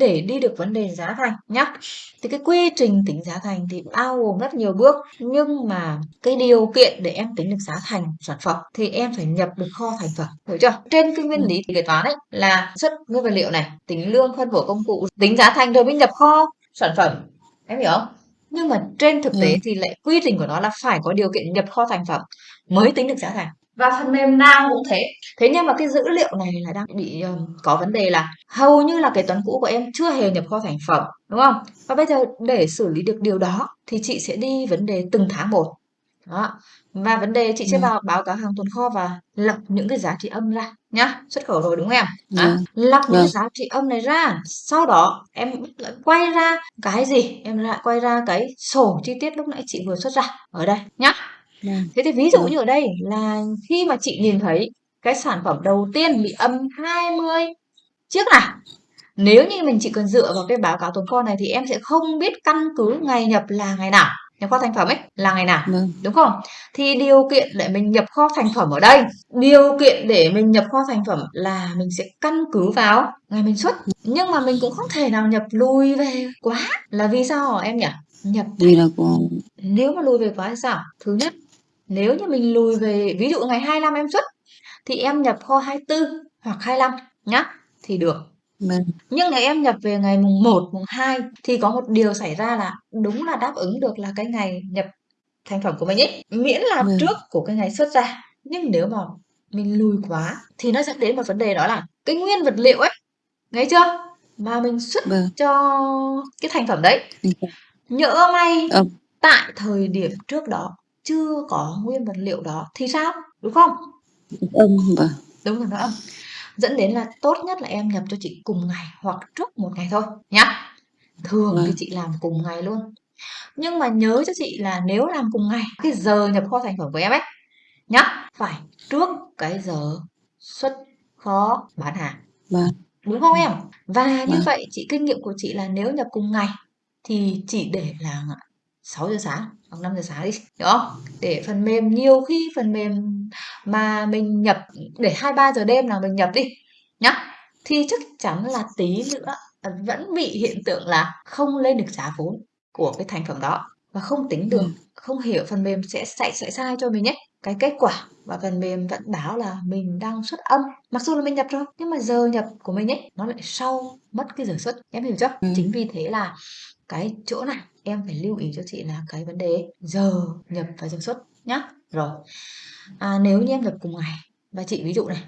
để đi được vấn đề giá thành nhá. Thì cái quy trình tính giá thành thì bao gồm rất nhiều bước nhưng mà cái điều kiện để em tính được giá thành sản phẩm thì em phải nhập được kho thành phẩm hiểu chưa? Trên cái nguyên lý kế toán ấy là xuất nguyên vật liệu này tính lương phân bổ công cụ tính giá thành rồi mới nhập kho sản phẩm em hiểu không? Nhưng mà trên thực tế Ừ. thì lại quy trình của nó là phải có điều kiện nhập kho thành phẩm mới tính được giá thành và phần mềm nào cũng thế. Thế nhưng mà cái dữ liệu này là đang bị um, có vấn đề là hầu như là kế toán cũ của em chưa hề nhập kho thành phẩm đúng không? Và bây giờ để xử lý được điều đó thì chị sẽ đi vấn đề từng tháng một. Đó. Và vấn đề chị sẽ Vâng. vào báo cáo hàng tồn kho và lọc những cái giá trị âm ra nhá. Xuất khẩu rồi đúng không em? Đó. Vâng. lọc những cái Vâng. giá trị âm này ra. Sau đó em lại quay ra cái gì? Em lại quay ra cái sổ chi tiết lúc nãy chị vừa xuất ra. Ở đây nhá Vâng. thế thì ví dụ Vâng. như ở đây là khi mà chị nhìn thấy cái sản phẩm đầu tiên bị âm 20 chiếc này nếu như mình chỉ cần dựa vào cái báo cáo tồn kho này thì em sẽ không biết căn cứ ngày nhập là ngày nào nhập kho thành phẩm ấy là ngày nào Vâng. đúng không thì điều kiện để mình nhập kho thành phẩm ở đây điều kiện để mình nhập kho thành phẩm là mình sẽ căn cứ vào ngày mình xuất nhưng mà mình cũng không thể nào nhập lùi về quá là vì sao hả em nhỉ nhập Vì là của nếu mà lùi về quá thì sao thứ nhất nếu như mình lùi về ví dụ ngày 25 em xuất thì em nhập kho 24 hoặc 25 nhá thì được vâng. nhưng nếu em nhập về ngày mùng 1, mùng 2 thì có một điều xảy ra là đúng là đáp ứng được là cái ngày nhập thành phẩm của mình ấy miễn là Vâng. trước của cái ngày xuất ra nhưng nếu mà mình lùi quá thì nó dẫn đến một vấn đề đó là cái nguyên vật liệu ấy nghe chưa mà mình xuất Vâng. cho cái thành phẩm đấy nhỡ may Âm. tại thời điểm trước đó chưa có nguyên vật liệu đó thì sao đúng không Âm. Vâng. đúng rồi nó âm dẫn đến là tốt nhất là em nhập cho chị cùng ngày hoặc trước một ngày thôi nhá thường thì Vâng. chị làm cùng ngày luôn nhưng mà nhớ cho chị là nếu làm cùng ngày cái giờ nhập kho thành phẩm của em ấy nhá phải trước cái giờ xuất kho bán hàng Vâng. đúng không em và như Vâng. vậy chị kinh nghiệm của chị là nếu nhập cùng ngày thì chỉ để là 6 giờ sáng hoặc 5 giờ sáng đi hiểu không để phần mềm nhiều khi phần mềm mà mình nhập để hai ba giờ đêm là mình nhập đi nhá thì chắc chắn là tí nữa vẫn bị hiện tượng là không lên được giá vốn của cái thành phẩm đó và không tính được Vâng. không hiểu phần mềm sẽ sẽ sẽ sai cho mình nhé cái kết quả và phần mềm vẫn báo là mình đang xuất âm mặc dù là mình nhập rồi nhưng mà giờ nhập của mình ấy nó lại sau mất cái giờ xuất em hiểu chưa Ừ. chính vì thế là cái chỗ này em phải lưu ý cho chị là cái vấn đề giờ nhập và giờ xuất nhá. Rồi. À, nếu như em nhập cùng ngày và chị ví dụ này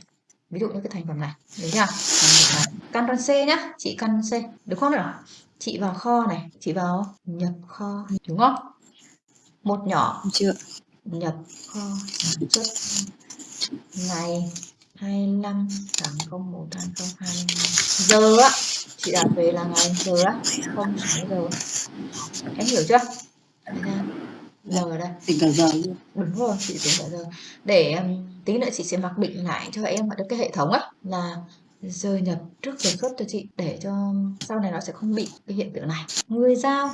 ví dụ như cái thành phẩm này đúng chưa? Căn C nhá chị căn C được không nào? Chị vào kho này chị vào nhập kho đúng không? Một nhỏ. Chưa. nhập kho xuất. Ngày 25 tháng 01 2022 giờ á chị đặt về là ngày giờ á không 6 giờ. Em hiểu chưa? Giờ đây. Tính cả giờ đúng rồi chị tính cả giờ. Để um, tí nữa chị sẽ mặc định lại cho em ở cái hệ thống ấy là giờ nhập trước giờ xuất cho chị để cho sau này nó sẽ không bị cái hiện tượng này. Người giao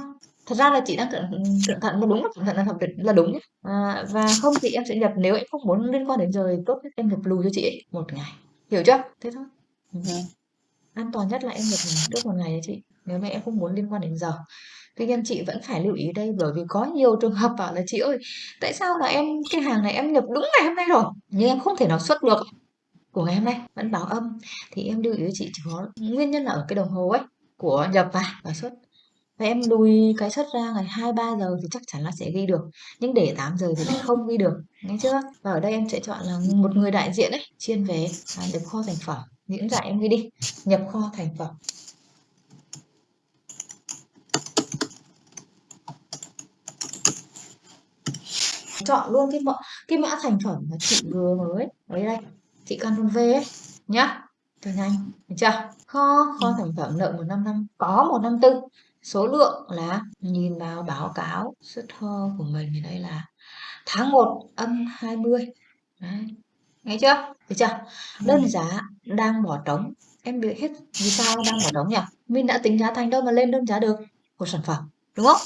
thật ra là chị đang cẩn cẩn thận đúng là cẩn thận là hợp là đúng nhé à, và không thì em sẽ nhập nếu em không muốn liên quan đến giờ tốt nhất em nhập lùi cho chị ấy một ngày. Hiểu chưa? Thế thôi. Vâng an toàn nhất là em nhập trước một ngày đấy chị. Nếu mà em không muốn liên quan đến giờ. Tuy nhiên chị vẫn phải lưu ý đây bởi vì có nhiều trường hợp bảo là chị ơi tại sao là em cái hàng này em nhập đúng ngày hôm nay rồi? Nhưng em không thể nào xuất được của ngày hôm nay vẫn báo âm. Thì em lưu ý chị chỉ có nguyên nhân là ở cái đồng hồ ấy của nhập vào và xuất. Và em lùi cái xuất ra ngày 2-3 giờ thì chắc chắn là sẽ ghi được nhưng để 8 giờ thì lại không ghi được nghe chưa? Và ở đây em sẽ chọn là một người đại diện ấy chuyên về à, kho thành phẩm những giải em ghi đi nhập kho thành phẩm. Chọn luôn cái mã cái mã thành phẩm mà chị vừa mới lấy đây chị Ctrl V ấy nhá. Cho nhanh được chưa? Kho kho thành phẩm nợ 155 có 154 số lượng là nhìn vào báo cáo xuất kho của mình thì đây là tháng 1 âm 20 đấy nghe chưa? Được chưa? Đơn giá đang bỏ trống em biết hết vì sao đang bỏ trống nhỉ mình đã tính giá thành đâu mà lên đơn giá được của sản phẩm đúng không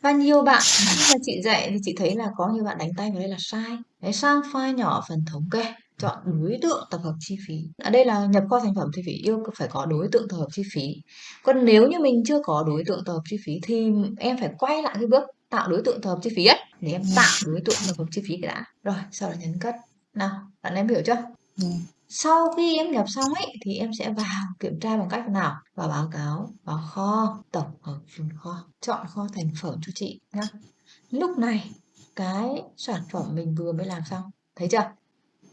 và nhiều bạn khi mà chị dạy thì chị thấy là có nhiều bạn đánh tay vào đây là sai đấy sang file nhỏ phần thống kê chọn đối tượng tập hợp chi phí. Ở đây là nhập kho thành phẩm thì phải yêu phải có đối tượng tập hợp chi phí. Còn nếu như mình chưa có đối tượng tập hợp chi phí thì em phải quay lại cái bước tạo đối tượng tập hợp chi phí ấy để em tạo đối tượng tập hợp chi phí đã. Rồi, sau đó nhấn cất. Nào, bạn em hiểu chưa? Ừ. Sau khi em nhập xong ấy thì em sẽ vào kiểm tra bằng cách nào? Vào báo cáo, vào kho, tổng hợp phần kho, chọn kho thành phẩm cho chị nhá. Lúc này cái sản phẩm mình vừa mới làm xong, thấy chưa?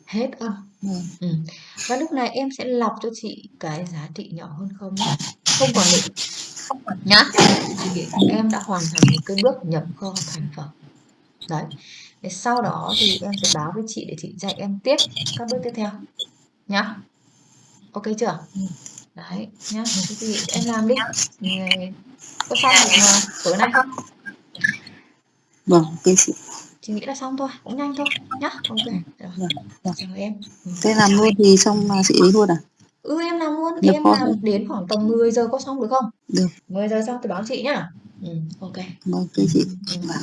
Hết âm. Ừ. Ừ. Và lúc này em sẽ lọc cho chị cái giá trị nhỏ hơn không nhá. Không còn định nhá. Thì em đã hoàn thành một cái bước nhập kho thành phẩm. Đấy. Để sau đó thì em sẽ báo với chị để chị dạy em tiếp các bước tiếp theo nhá. Ok chưa? Đấy nhá. Thế thì em làm đi. Ngày có xong mà tối nay không? Vâng, ok chị. Chị nghĩ là xong thôi, cũng nhanh thôi nhá. Ok. Rồi. Vâng, vâng. Chào em. Ừ. Thế làm luôn thì xong là chị ấy luôn à? Ừ em làm luôn, em làm đến khoảng tầm 10 giờ có xong được không? Được. 10 giờ xong thì báo chị nhá. Ừ, ok. Vâng, ok chị. Ừ. Vâng.